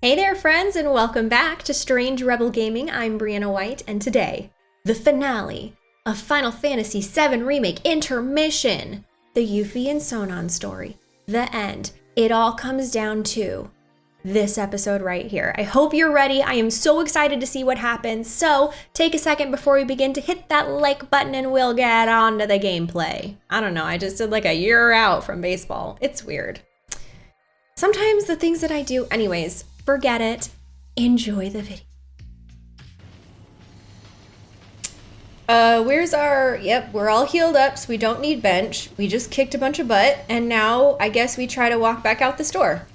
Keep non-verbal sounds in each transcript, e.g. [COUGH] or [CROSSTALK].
Hey there, friends, and welcome back to Strange Rebel Gaming. I'm Brianna White, and today, the finale of Final Fantasy VII Remake Intermission, the Yuffie and Sonon story, the end. It all comes down to this episode right here. I hope you're ready. I am so excited to see what happens. So, take a second before we begin to hit that like button and we'll get on to the gameplay. I don't know, I just did like a year out from baseball. It's weird. Sometimes the things that I do, anyways, forget it. Enjoy the video. Uh, where's our, yep, we're all healed up, so we don't need bench. We just kicked a bunch of butt, and now I guess we try to walk back out the store.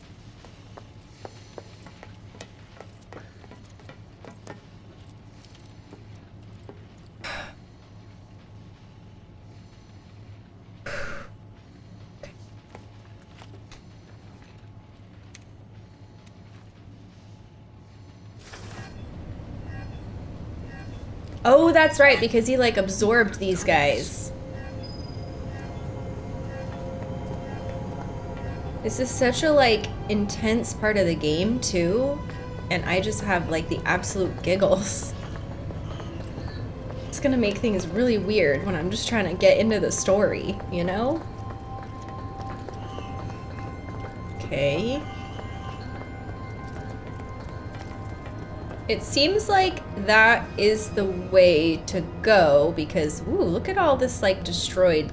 Oh, that's right, because he like absorbed these guys. This is such a like intense part of the game too, and I just have like the absolute giggles. It's gonna make things really weird when I'm just trying to get into the story, you know? Okay. It seems like that is the way to go because, ooh, look at all this like destroyed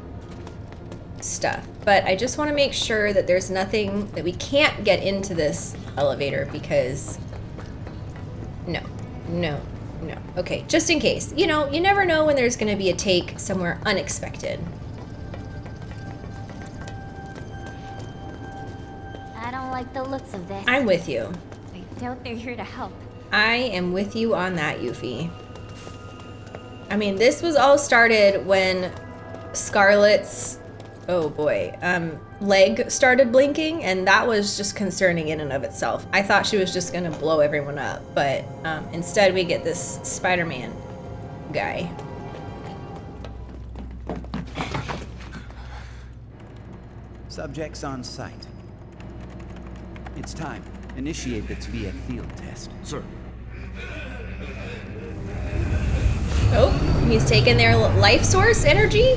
stuff. But I just want to make sure that there's nothing that we can't get into this elevator because no, no, no. Okay, just in case. You know, you never know when there's going to be a take somewhere unexpected. I don't like the looks of this. I'm with you. I doubt they're here to help. I am with you on that, Yuffie. I mean, this was all started when Scarlet's, oh boy, um, leg started blinking, and that was just concerning in and of itself. I thought she was just gonna blow everyone up, but um, instead we get this Spider-Man guy. Subjects on site. It's time. Initiate the Tsviet field test. Sir. Oh, he's taking their life source energy?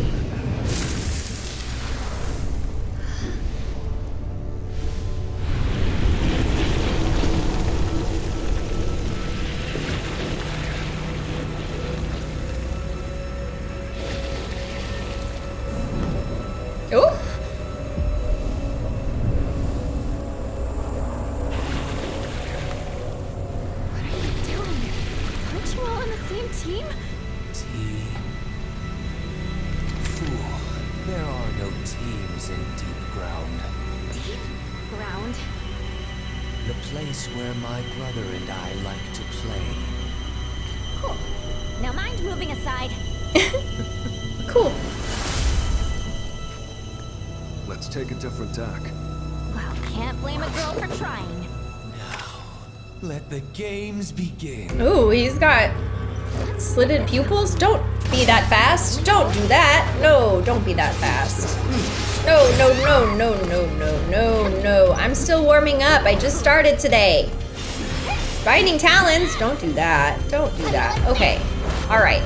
Oh. Different tack. Well, can't blame a girl for trying. Now, let the games begin. Ooh, he's got slitted pupils. Don't be that fast. Don't do that. No, don't be that fast. No, no, no, no, no, no, no, no. I'm still warming up. I just started today. Binding talons. Don't do that. Don't do that. Okay. All right.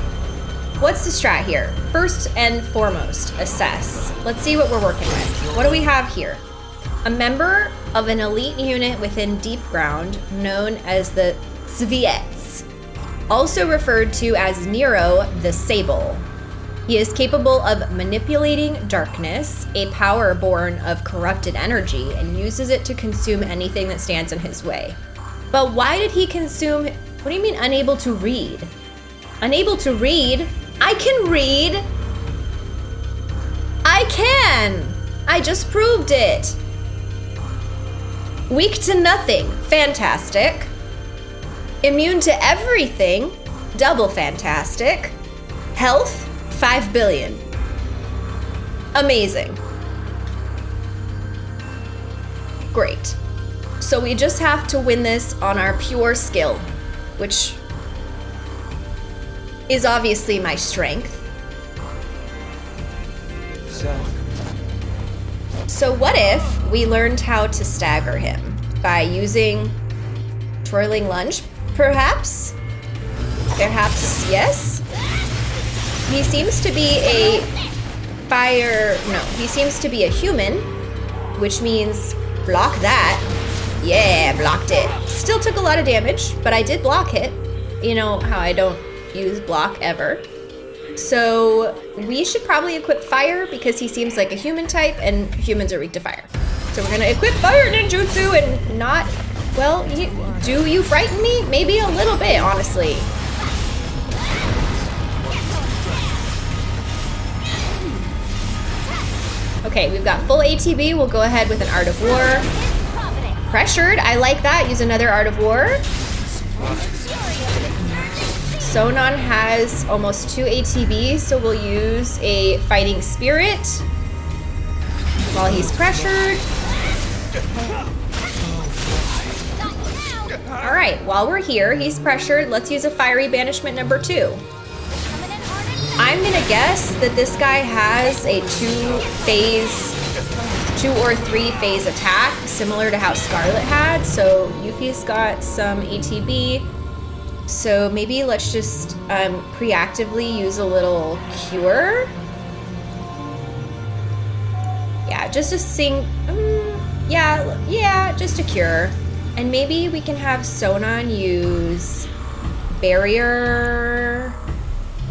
What's the strat here? First and foremost, assess. Let's see what we're working with. What do we have here? A member of an elite unit within Deep Ground known as the Tsviets, also referred to as Nero the Sable. He is capable of manipulating darkness, a power born of corrupted energy, and uses it to consume anything that stands in his way. But why did he consume? What do you mean unable to read? Unable to read? I can read! I can! I just proved it! Weak to nothing. Fantastic. Immune to everything. Double fantastic. Health. 5 billion. Amazing. Great. So we just have to win this on our pure skill, which is obviously my strength. So, So what if we learned how to stagger him by using Twirling lunge? Perhaps? Perhaps yes? He seems to be a fire. No, he seems to be a human, which means block that. Yeah, blocked it. Still took a lot of damage, but I did block it. You know how I don't use block ever. So we should probably equip fire because he seems like a human type and humans are weak to fire. So we're gonna equip fire ninjutsu and not, well, you, do you frighten me? Maybe a little bit, honestly. Okay, we've got full ATB. We'll go ahead with an Art of War. Pressured, I like that. Use another Art of War. Sonon has almost two ATB, so we'll use a Fighting Spirit while he's pressured. All right, while we're here, he's pressured. Let's use a Fiery Banishment number two. I'm gonna guess that this guy has a two phase, two or three phase attack, similar to how Scarlet had. So Yuffie's got some ATB. So maybe let's just um, preactively use a little cure. Yeah, just a sing. Um, yeah, yeah, just a cure. And maybe we can have Sonon use barrier.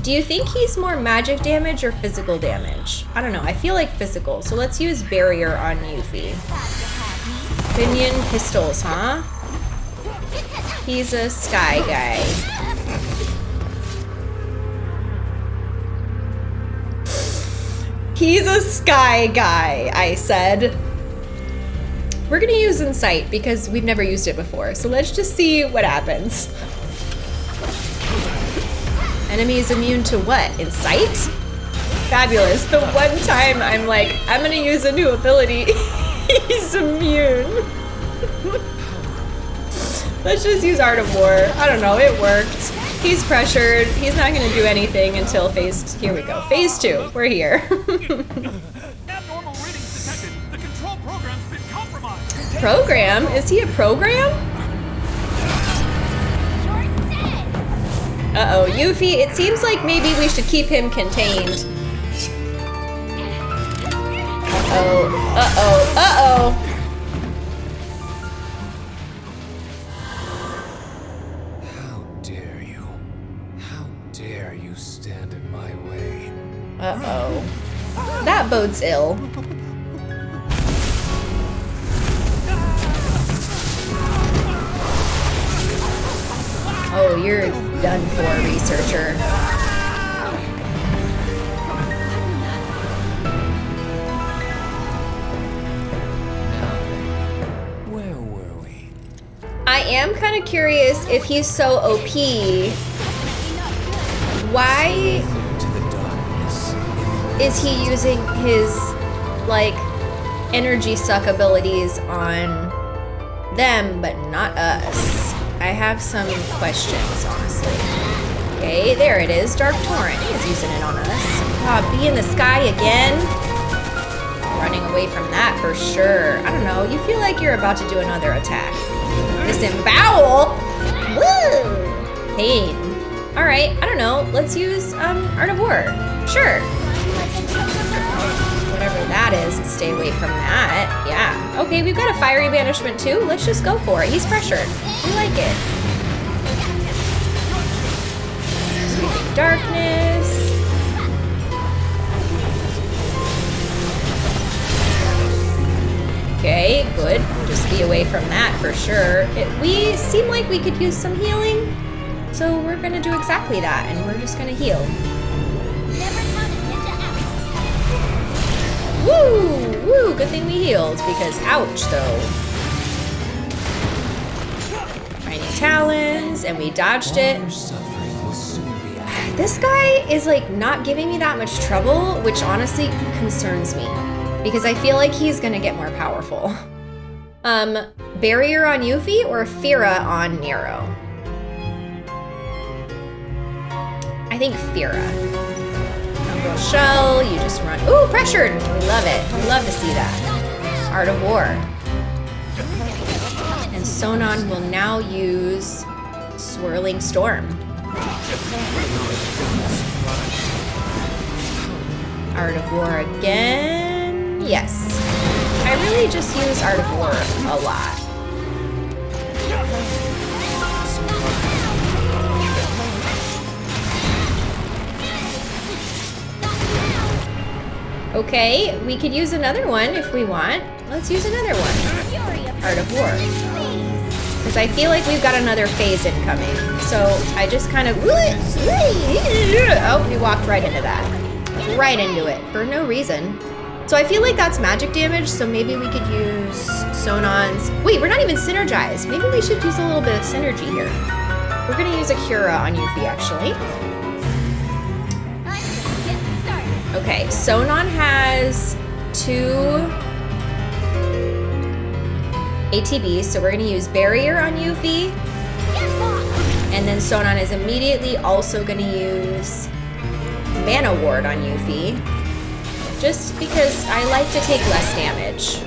Do you think he's more magic damage or physical damage? I don't know. I feel like physical. So let's use barrier on Yuffie. Pinion pistols, huh? He's a sky guy. He's a sky guy, I said. We're gonna use Insight because we've never used it before. So let's just see what happens. Enemy is immune to what? Insight? Fabulous. The one time I'm like, I'm gonna use a new ability, [LAUGHS] he's immune. [LAUGHS] Let's just use Art of War. I don't know, it worked. He's pressured. He's not gonna do anything until phase, here we go. Phase two, we're here. [LAUGHS] Abnormal readings detected. The control program's been compromised. program? Is he a program? Uh-oh, Yuffie, it seems like maybe we should keep him contained. Uh-oh, uh-oh, uh-oh. Uh-oh. That bodes ill. Oh, you're done for, researcher. Where were we? I am kind of curious if he's so OP. Why Into the darkness. Is he using his like energy suck abilities on them but not us? I have some questions, honestly. Okay, there it is. Dark Torrent. He's using it on us. Ah, be in the sky again. Running away from that for sure. I don't know. You feel like you're about to do another attack. Disembowel? Woo! Pain. Alright, I don't know. Let's use um, Art of War. Sure. That is, stay away from that. Yeah. Okay, we've got a fiery banishment too. Let's just go for it. He's pressured. We like it. Darkness. Okay, good. Just be away from that for sure. It, we seem like we could use some healing, so we're gonna do exactly that, and we're just gonna heal. Woo! Woo! Good thing we healed, because ouch, though. Tiny talons, and we dodged it. This guy is like not giving me that much trouble, which honestly concerns me because I feel like he's gonna get more powerful. [LAUGHS] Um, barrier on Yuffie or Fira on Nero? I think Fira. Shell, you just run. Ooh, pressured! We love it. We love to see that. Art of War. And Sonon will now use Swirling Storm. Art of War again. Yes. I really just use Art of War a lot. Okay, we could use another one if we want. Let's use another one. Art of War. Because I feel like we've got another phase incoming. So I just kind of... Oh, we walked right into that. Right into it for no reason. So I feel like that's magic damage, so maybe we could use Sonon's... Wait, we're not even synergized. Maybe we should use a little bit of synergy here. We're gonna use a Cura on Yuffie, actually. Okay, Sonon has two ATBs, so we're gonna use Barrier on Yuffie. And then Sonon is immediately also gonna use Mana Ward on Yuffie. Just because I like to take less damage.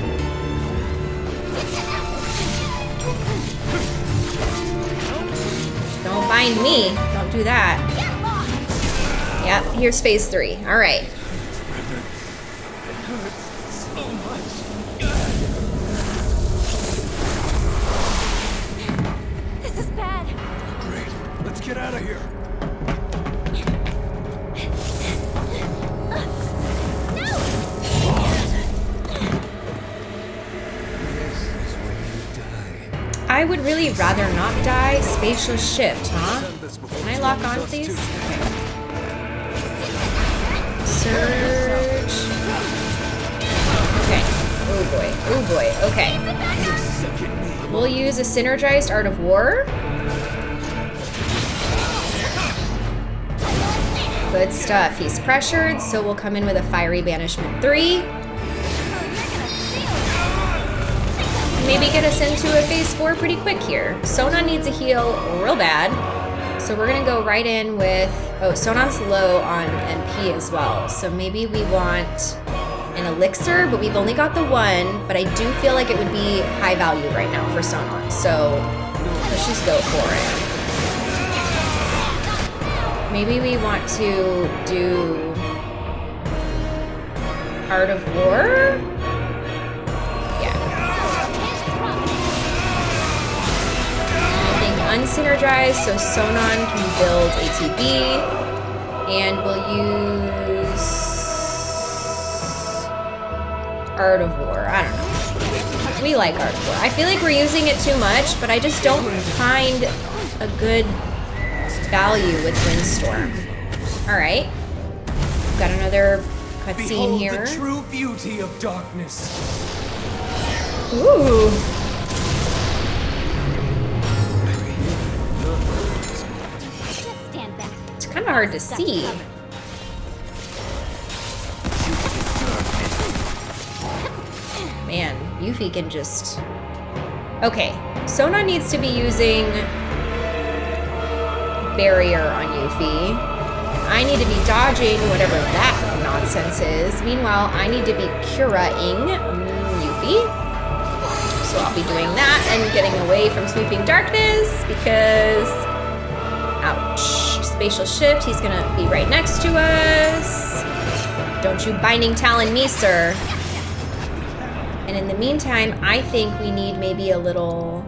Don't find me. Don't do that. Yep, here's phase three. All right. This is bad. Great. Let's get out of here. This is where you die. I would really rather not die. Spatial shift, huh? Can I lock on, please? Okay. Surge. Oh boy. Oh boy. Okay. We'll use a synergized art of war. Good stuff. He's pressured, so we'll come in with a fiery banishment three. maybe get us into a phase four pretty quick here. Sona needs a heal real bad. So we're gonna go right in with, oh, Sonon's low on MP as well. So maybe we want an elixir, but we've only got the one, but I do feel like it would be high value right now for Sonon. So let's just go for it. Maybe we want to do Art of War? Yeah. Unsynergized, so Sonon can build ATB, and we'll Art of War. I don't know. We like Art of War. I feel like we're using it too much, but I just don't find a good value with Windstorm. All right. Got another cutscene here. the true beauty of darkness. Ooh. Just stand back. It's kind of hard to see. Yuffie can just... Okay, Sona needs to be using Barrier on Yuffie. I need to be dodging whatever that nonsense is. Meanwhile, I need to be Cura-ing mm, Yuffie. So I'll be doing that and getting away from Sweeping Darkness because... Ouch. Spatial shift, he's gonna be right next to us. Don't you binding talon me, sir. And in the meantime, I think we need maybe a little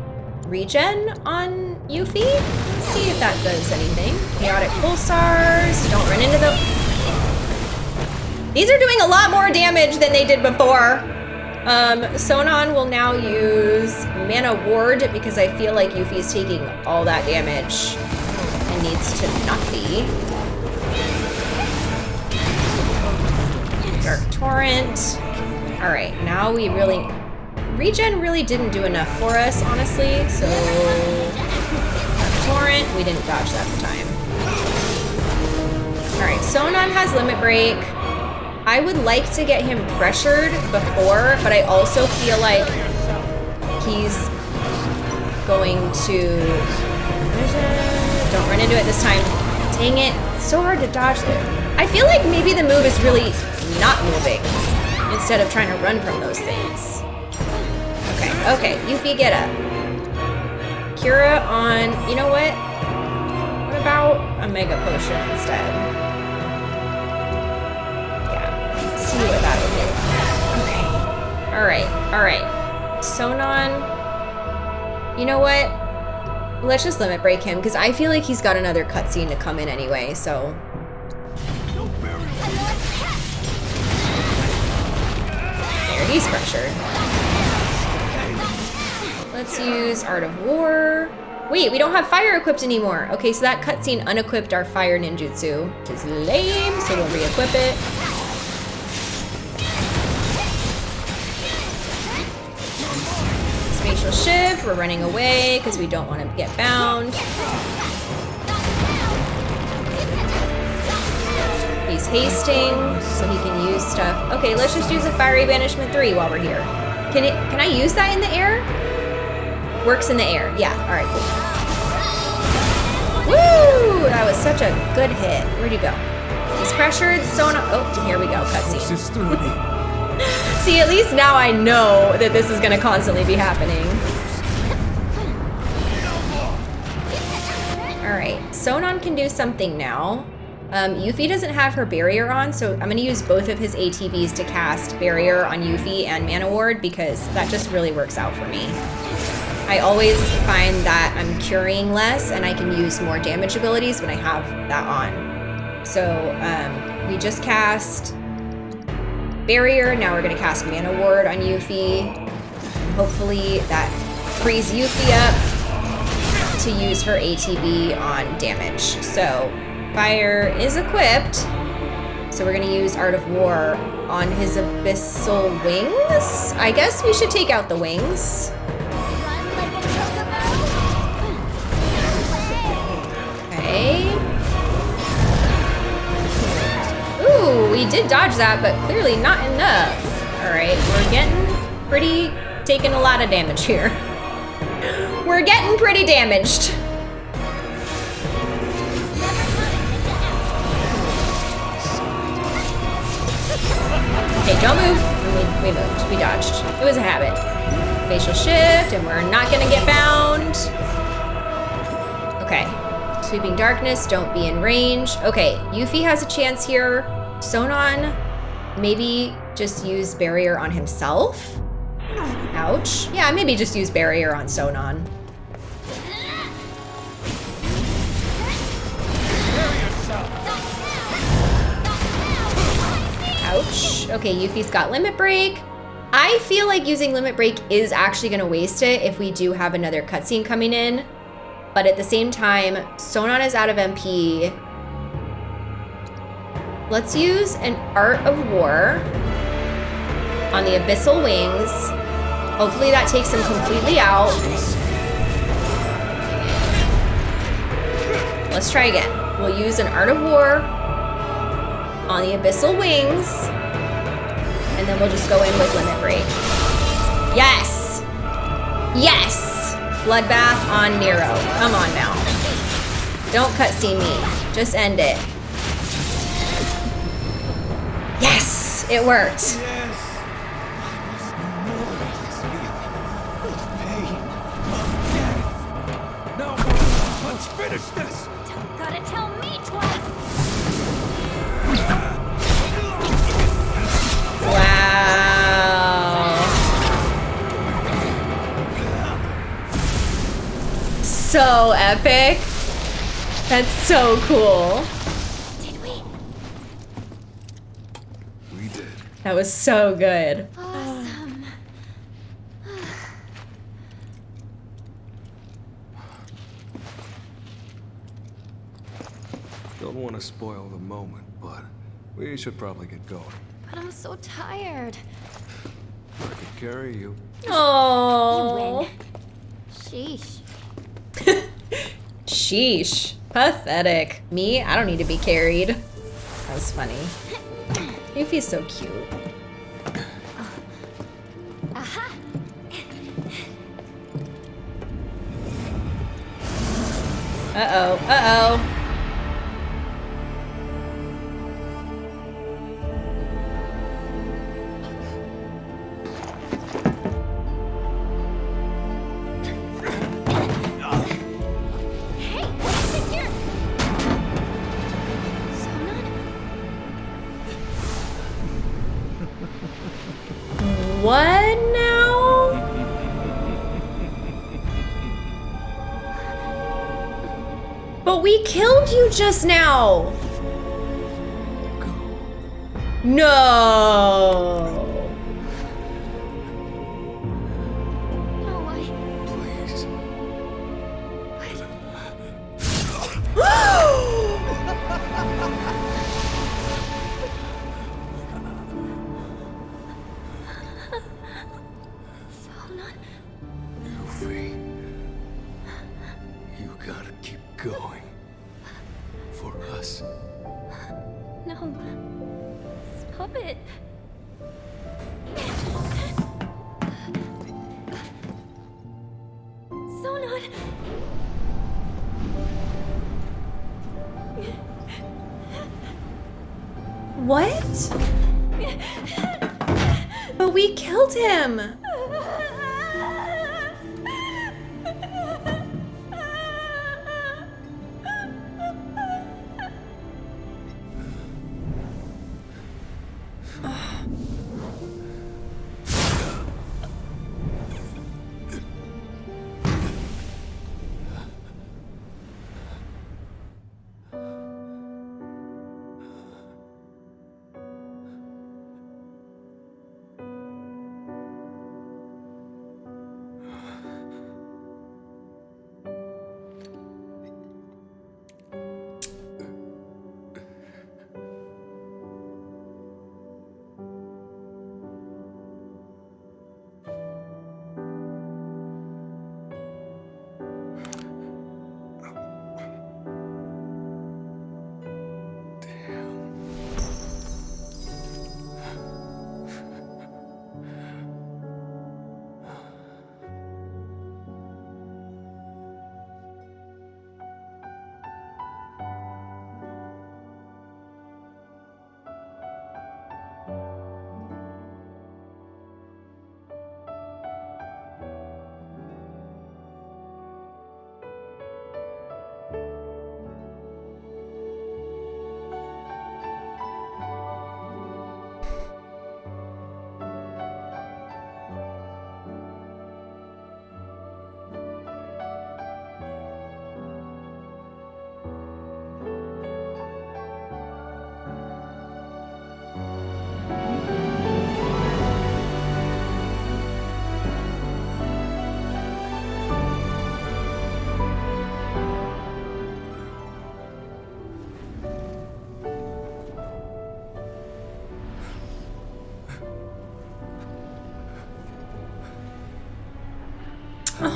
regen on Yuffie. Let's see if that does anything. Chaotic pulsars. Don't run into them. These are doing a lot more damage than they did before. Um, Sonon will now use Mana Ward because I feel like Yuffie's taking all that damage and needs to not be. Dark Torrent. All right, now we really... Regen really didn't do enough for us, honestly, so... Torrent, we didn't dodge that time. All right, Sonon has Limit Break. I would like to get him pressured before, but I also feel like he's going to... Don't run into it this time. Dang it, so hard to dodge. I feel like maybe the move is really not moving instead of trying to run from those things. Okay, okay, Yuffie, get up. Cura on, you know what? What about a Mega Potion instead? Yeah, see what that'll do. Okay. Alright, alright. Sonon, you know what? Let's just limit break him, because I feel like he's got another cutscene to come in anyway, so... There, he's pressured. Let's use Art of War. Wait, we don't have fire equipped anymore. Okay, so that cutscene unequipped our fire ninjutsu, which is lame, so we'll re-equip it. Spatial shift, we're running away because we don't want to get bound. He's hasting, so he can use stuff. Okay, let's just use a Fiery Banishment 3 while we're here. Can it? Can I use that in the air? Works in the air. Yeah, alright, cool. Woo! That was such a good hit. Where'd you go? He's pressured, so no- Oh, here we go, cutscene. This is through me. [LAUGHS] See, at least now I know that this is gonna constantly be happening. Alright, Sonon can do something now. Um, Yuffie doesn't have her barrier on, so I'm gonna use both of his ATBs to cast barrier on Yuffie and Mana Ward because that just really works out for me. I always find that I'm curing less and I can use more damage abilities when I have that on. So um, we just cast barrier. Now we're gonna cast Mana Ward on Yuffie. Hopefully that frees Yuffie up to use her ATB on damage. So fire is equipped. So we're gonna use Art of War on his Abyssal Wings. I guess we should take out the wings. Okay. Ooh, we did dodge that, but clearly not enough. Alright, we're getting pretty, taking a lot of damage here. [LAUGHS] We're getting pretty damaged. Okay, don't move. We, we moved. We dodged. It was a habit. Spatial shift, and we're not gonna get bound. Okay. Sweeping darkness, don't be in range. Okay, Yuffie has a chance here. Sonon, maybe just use barrier on himself. Ouch. Yeah, maybe just use barrier on Sonon. Okay, Yuffie's got limit break. I feel like using limit break is actually gonna waste it if we do have another cutscene coming in. But at the same time, Sonon is out of MP. Let's use an Art of War on the Abyssal Wings. Hopefully that takes him completely out. Let's try again. We'll use an Art of War on the Abyssal Wings. And then we'll just go in with Limit Break. Yes! Yes! Bloodbath on Nero. Come on now. Don't cutscene me. Just end it. Yes! It worked. Now, let's finish this! Don't gotta tell me twice. Wow. So epic. That's so cool. Did we? We did. That was so good. Awesome. Don't want to spoil the moment, but we should probably get going. But I'm so tired. I can carry you. You Oh. Sheesh. [LAUGHS] Sheesh. Pathetic. Me? I don't need to be carried. That was funny. Yuffie's so cute. Aha! Uh-oh. Uh-oh. just now? No.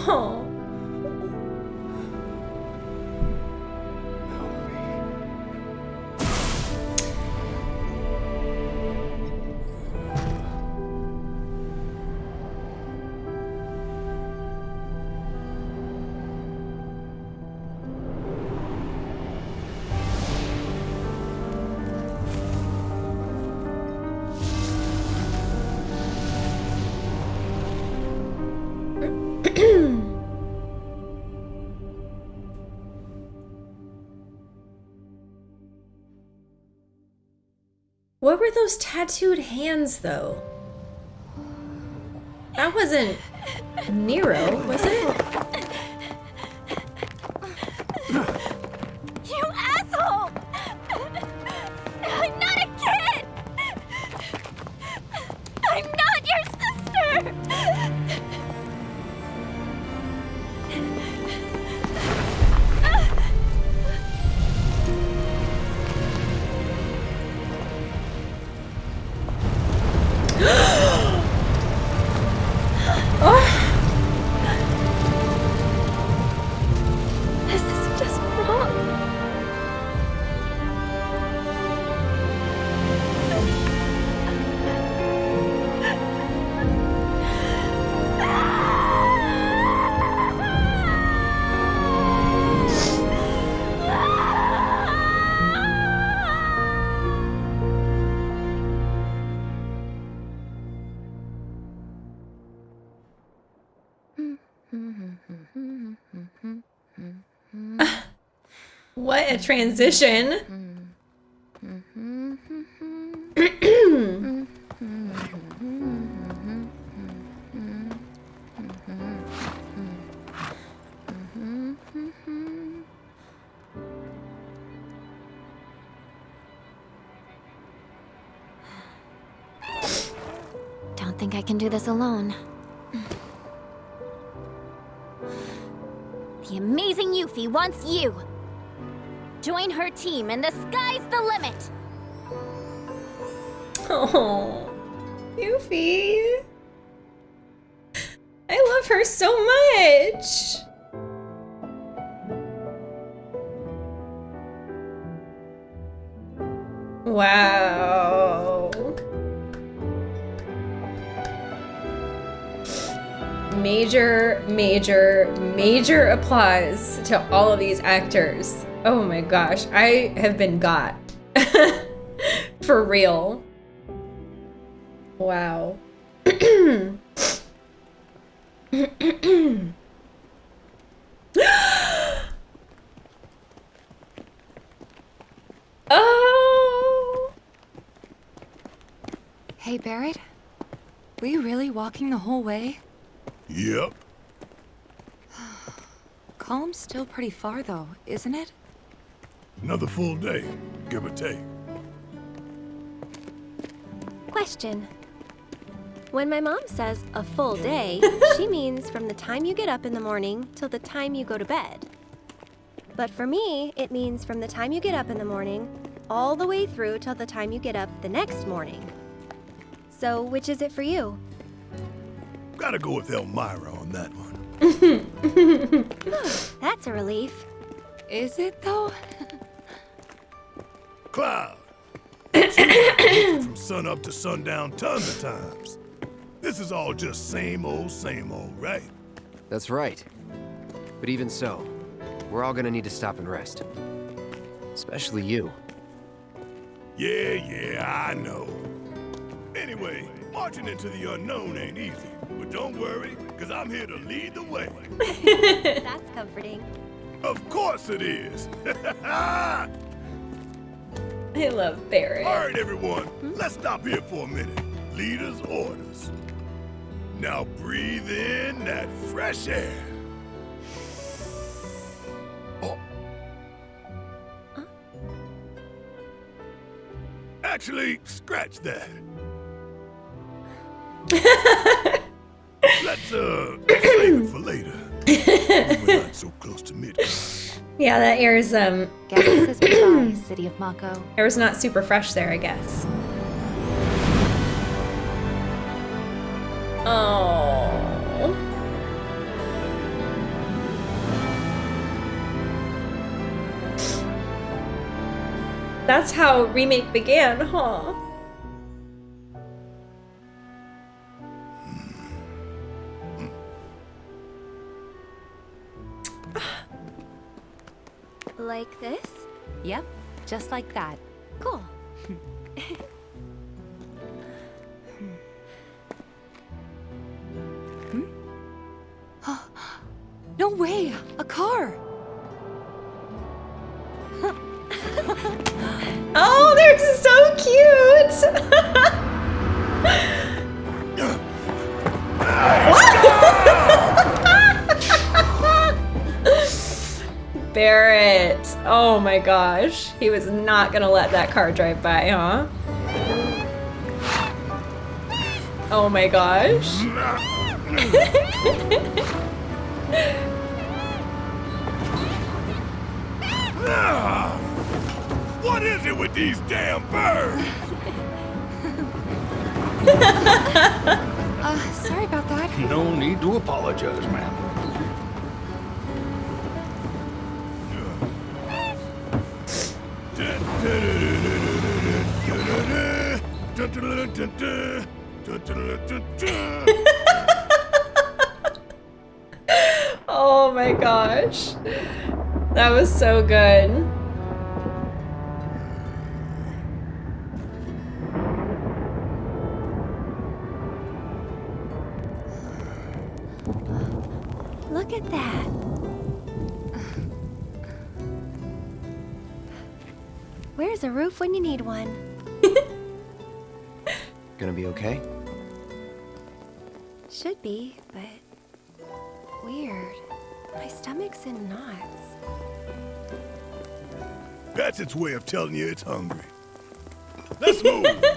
Oh. were those tattooed hands, though? That wasn't Nero, was it? A transition. Don't think I can do this alone. The amazing Yuffie wants you! Join her team and the sky's the limit! Oh, Yuffie. I love her so much. Wow. Major, major, major applause to all of these actors. Oh my gosh, I have been got. [LAUGHS] For real. Wow. [GASPS] oh. Hey, Barret? Were you really walking the whole way? Yep. [SIGHS] Kalm's still pretty far, though, isn't it? Another full day, give or take. Question. When my mom says a full day, [LAUGHS] she means from the time you get up in the morning till the time you go to bed. But for me, it means from the time you get up in the morning all the way through till the time you get up the next morning. So, which is it for you? Gotta go with Elmyra on that one. [LAUGHS] That's a relief. Is it, though? Cloud. [COUGHS] From sun up to sundown tons of times. This is all just same old, same old, right? That's right. But even so, we're all gonna need to stop and rest. Especially you. Yeah, yeah, I know. Anyway, marching into the unknown ain't easy. But don't worry, because I'm here to lead the way. [LAUGHS] That's comforting. Of course it is. [LAUGHS] I love Barret. All right, everyone, let's stop here for a minute. Leader's orders. Now breathe in that fresh air. Oh. Actually, scratch that. [LAUGHS] Yeah, that air is um is [CLEARS THROAT] City of Mako. air is not super fresh there, I guess. Oh. That's how remake began, huh? Like this? Yep, just like that. Cool. [LAUGHS] He was not gonna let that car drive by, huh? Oh my gosh. [LAUGHS] What is it with these damn birds? [LAUGHS] Uh, sorry about that. No need to apologize, ma'am. [LAUGHS] Oh my gosh. That was so good. Look at that. Where's a roof when you need one? [LAUGHS] Gonna be okay? Should be, but weird. My stomach's in knots. That's its way of telling you it's hungry. Let's move. [LAUGHS]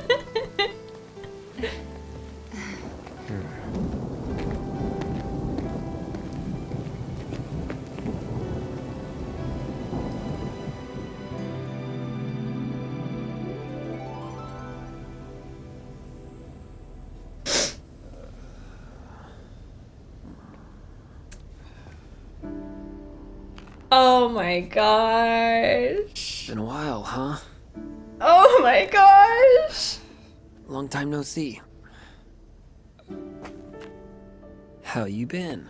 my gosh. Been a while, huh? Oh my gosh. Long time no see. How you been?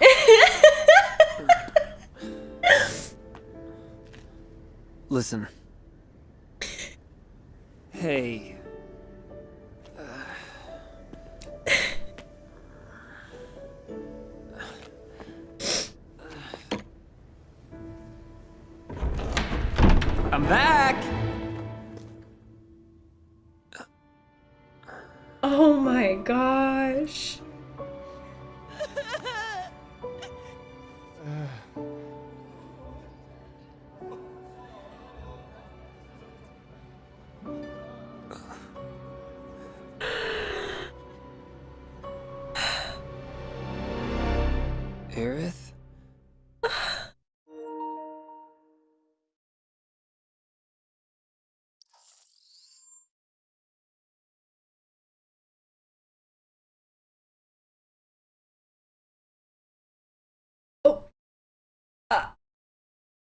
[LAUGHS] Listen. Hey. Oh my gosh.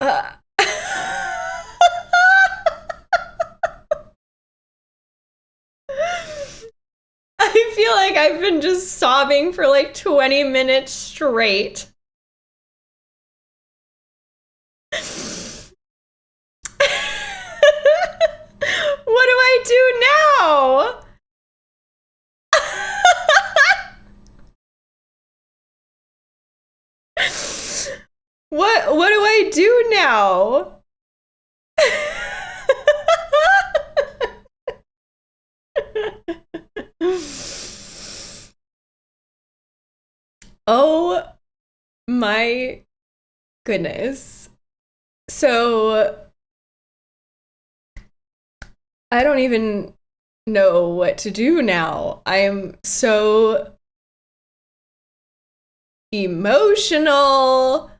[LAUGHS] I feel like I've been just sobbing for like 20 minutes straight. [LAUGHS] what do I do now? What what do I do now? oh my goodness. So I don't even know what to do now. I am so emotional.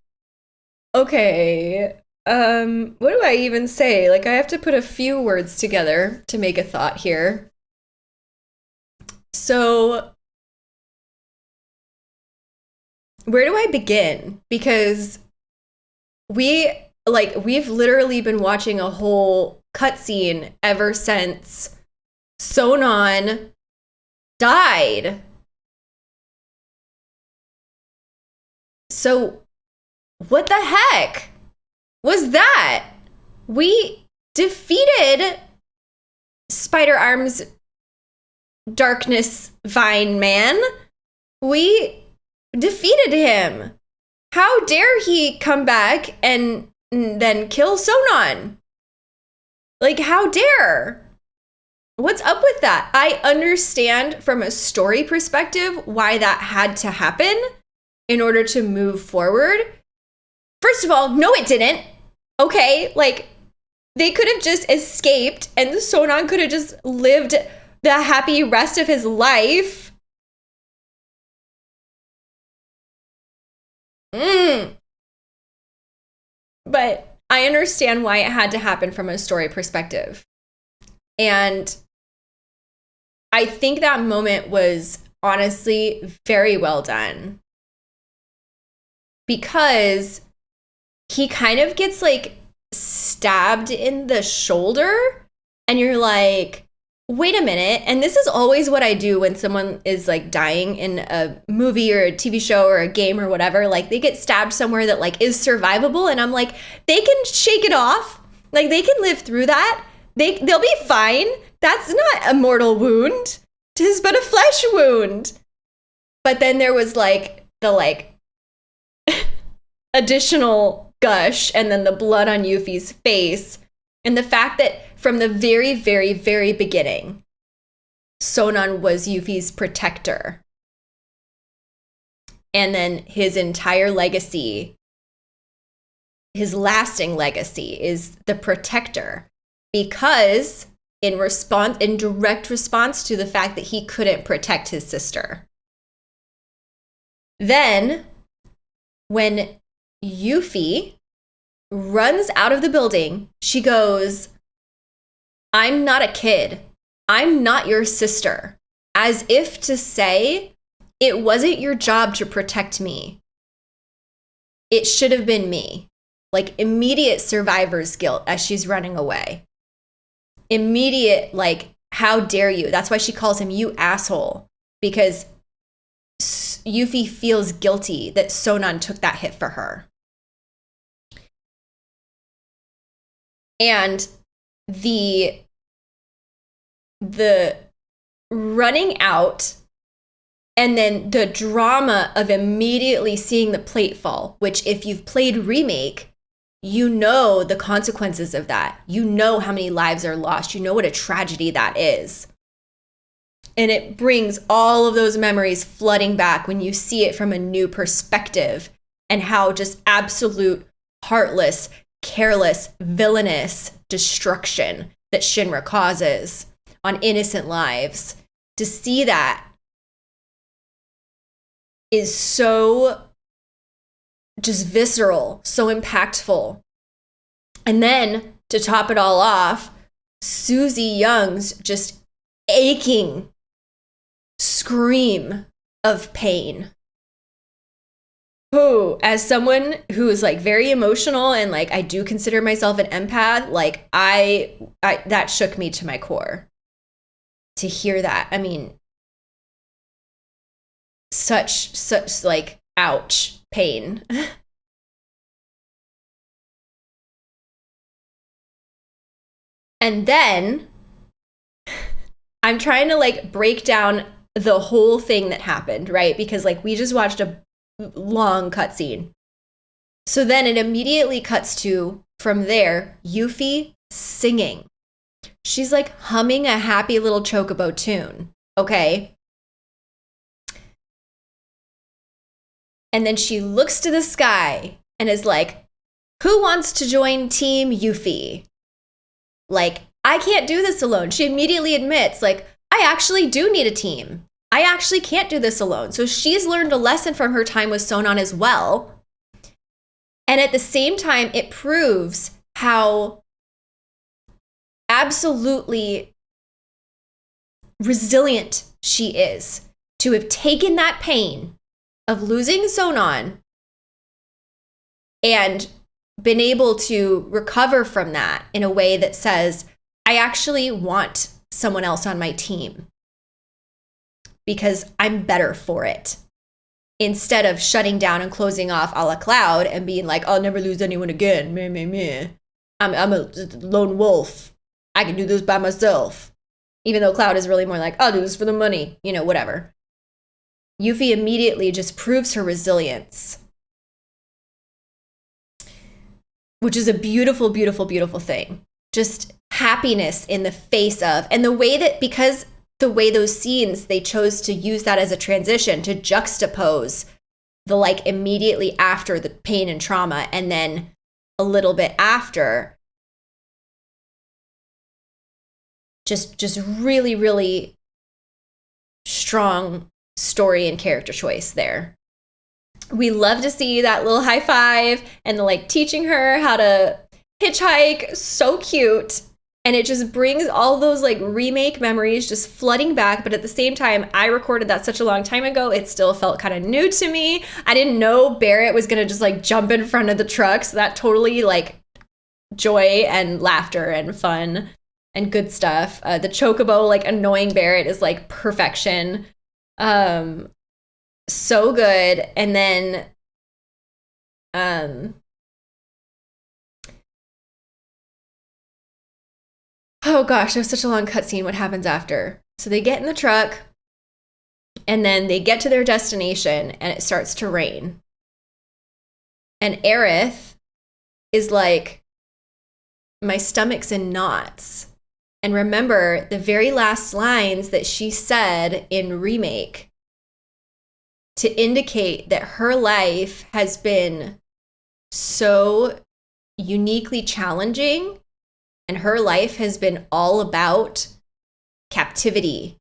Okay. Um what do I even say? Like I have to put a few words together to make a thought here. So where do I begin? Because we like we've literally been watching a whole cutscene ever since Sonon died. So what the heck was that? We defeated Spider Arms Darkness Vine Man. We defeated him. How dare he come back and then kill Sonon? Like, how dare? What's up with that? I understand from a story perspective why that had to happen in order to move forward. First of all, no, it didn't. Okay, like they could have just escaped and Sonon could have just lived the happy rest of his life. Mm. But I understand why it had to happen from a story perspective. And I think that moment was honestly very well done. Because he kind of gets like stabbed in the shoulder, and you're like, wait a minute. And this is always what I do when someone is like dying in a movie or a TV show or a game or whatever. Like they get stabbed somewhere that like is survivable. And I'm like, they can shake it off. Like they can live through that. They they'll be fine. That's not a mortal wound. Tis but a flesh wound. But then there was like the like [LAUGHS] additional gush and then the blood on Yuffie's face. And the fact that from the very, very, very beginning, Sonon was Yuffie's protector. and then his entire legacy his lasting legacy is the protector because in response in direct response to the fact that he couldn't protect his sister then when yuffie runs out of the building she goes i'm not a kid i'm not your sister as if to say it wasn't your job to protect me it should have been me like immediate survivor's guilt as she's running away. Immediate, like, how dare you? That's why she calls him you asshole, because Yuffie feels guilty that Sonon took that hit for her. And the the running out and then the drama of immediately seeing the plate fall, which if you've played remake, you know the consequences of that. You know how many lives are lost. You know what a tragedy that is. And it brings all of those memories flooding back when you see it from a new perspective and how just absolute, heartless, careless, villainous destruction that Shinra causes on innocent lives. To see that is so just visceral, so impactful. And then to top it all off, Suzie Yeung's just aching scream of pain. Who, as someone who is like very emotional and like I do consider myself an empath, like I, I that shook me to my core to hear that. I mean, such such like ouch pain. and then I'm trying to like break down the whole thing that happened, right? Because like we just watched a long cutscene. So then it immediately cuts to from there, Yuffie singing. She's like humming a happy little chocobo tune. Okay. And then she looks to the sky and is like, Who wants to join Team Yuffie? Like, I can't do this alone. She immediately admits, like, I actually do need a team. I actually can't do this alone. So she's learned a lesson from her time with Sonon as well. And at the same time, it proves how absolutely resilient she is to have taken that pain of losing Sonon and been able to recover from that in a way that says, I actually want someone else on my team because I'm better for it. Instead of shutting down and closing off a la Cloud and being like, I'll never lose anyone again. Meh, meh, meh. I'm, I'm a lone wolf. I can do this by myself. Even though Cloud is really more like, I'll do this for the money, you know, whatever. Yuffie immediately just proves her resilience, which is a beautiful, beautiful, beautiful thing. Just happiness in the face of, and the way that, because the way those scenes, they chose to use that as a transition to juxtapose the like immediately after the pain and trauma, and then a little bit after. Just, just really, really strong story and character choice there. We love to see that little high five and the like teaching her how to hitchhike. So cute. And it just brings all those like remake memories just flooding back. But at the same time, I recorded that such a long time ago. It still felt kind of new to me. I didn't know Barret was to just like jump in front of the truck. So that totally like joy and laughter and fun and good stuff. Uh, the chocobo, like annoying Barret is like perfection. Um, so good. And then, um, oh gosh, it was such a long cutscene. What happens after? So they get in the truck and then they get to their destination and it starts to rain. And Aerith is like, my stomach's in knots. And remember the very last lines that she said in Remake to indicate that her life has been so uniquely challenging and her life has been all about captivity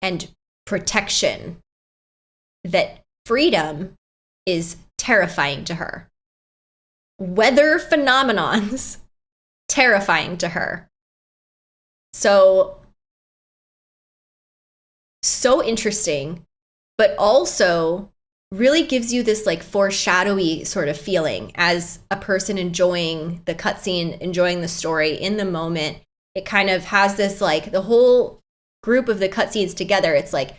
and protection. That freedom is terrifying to her. Weather phenomenons [LAUGHS] terrifying to her. So so interesting but also really gives you this like foreshadowy sort of feeling as a person enjoying the cutscene, enjoying the story in the moment. It kind of has this like the whole group of the cutscenes together. It's like,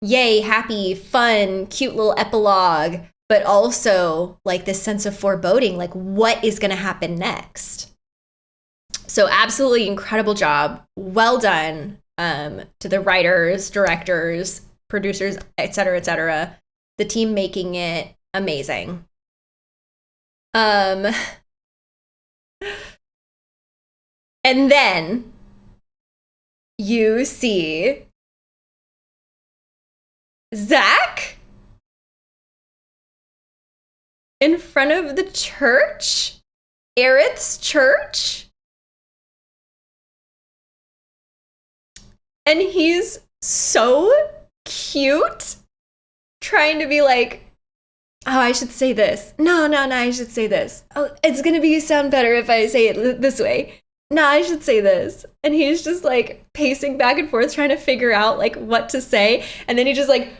yay, happy, fun, cute little epilogue, but also like this sense of foreboding like, what is going to happen next? So, absolutely incredible job. Well done um, to the writers, directors, producers, et cetera, et cetera. The team making it amazing. Um, and then you see Zack in front of the church, Aerith's church. And he's so cute trying to be like oh i should say this. No no no i should say this. Oh it's gonna be sound better if i say it this way. No i should say this. And he's just like pacing back and forth trying to figure out like what to say. And then he just like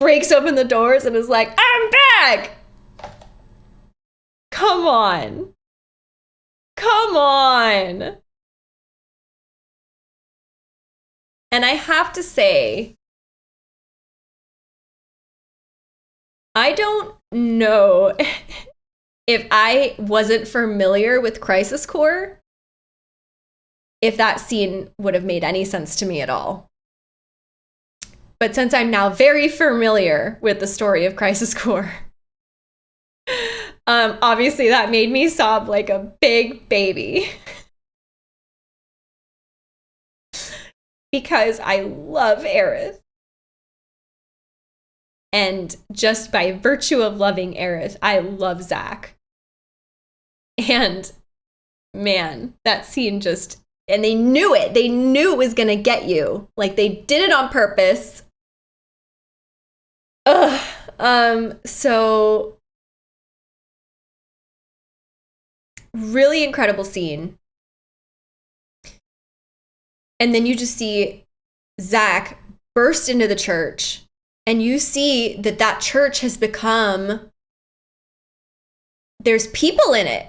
breaks open the doors and is like i'm back! Come on. Come on. And i have to say I don't know [LAUGHS] if I wasn't familiar with Crisis Core, if that scene would have made any sense to me at all. But since I'm now very familiar with the story of Crisis Core, [LAUGHS] um, obviously that made me sob like a big baby. [LAUGHS] because I love Aerith. And just by virtue of loving Aerith, I love Zack. And man, that scene just and they knew it. They knew it was gonna get you. Like they did it on purpose. Ugh. Um, so really incredible scene. And then you just see Zack burst into the church and you see that that church has become there's people in it.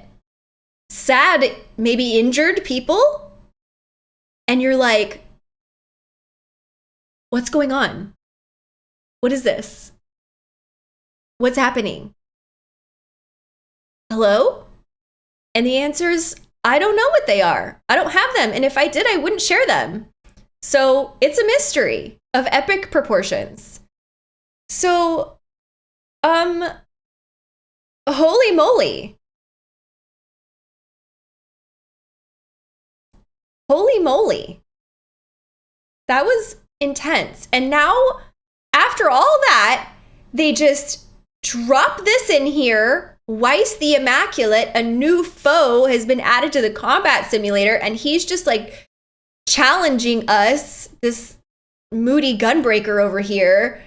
Sad maybe injured people. And you're like what's going on? What is this? What's happening? Hello? And the answer is i don't know what they are. I don't have them. And if i did i wouldn't share them. So it's a mystery of epic proportions so, um, holy moly. Holy moly. That was intense. And now, after all that, they just drop this in here. Weiss the Immaculate, a new foe, has been added to the combat simulator, and he's just like challenging us, this moody gunbreaker over here,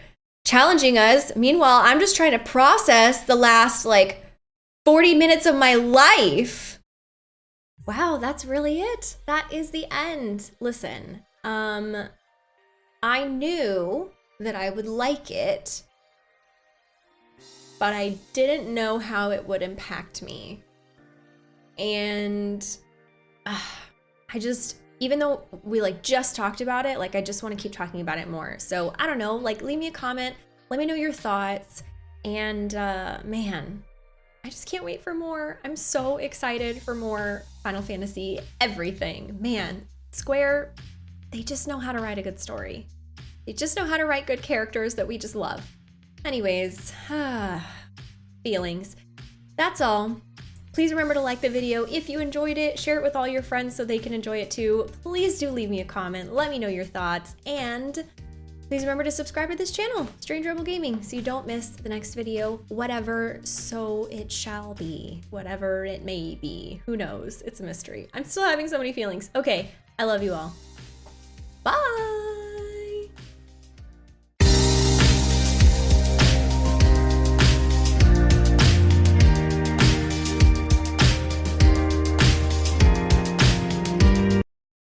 challenging us. Meanwhile, I'm just trying to process the last like 40 minutes of my life. Wow, that's really it. That is the end. Listen, um I knew that I would like it, but I didn't know how it would impact me. And uh, I just even though we like just talked about it, like I just want to keep talking about it more. So I don't know, like leave me a comment, let me know your thoughts. And uh, man, I just can't wait for more. I'm so excited for more Final Fantasy everything. Man, Square, they just know how to write a good story. They just know how to write good characters that we just love. Anyways, [SIGHS] feelings. That's all. Please remember to like the video if you enjoyed it, share it with all your friends so they can enjoy it too. Please do leave me a comment, let me know your thoughts, and Please remember to subscribe to this channel, Strange Rebel Gaming, so you don't miss the next video, whatever so it shall be, whatever it may be. Who knows? It's a mystery. I'm still having so many feelings. Okay, I love you all. Bye!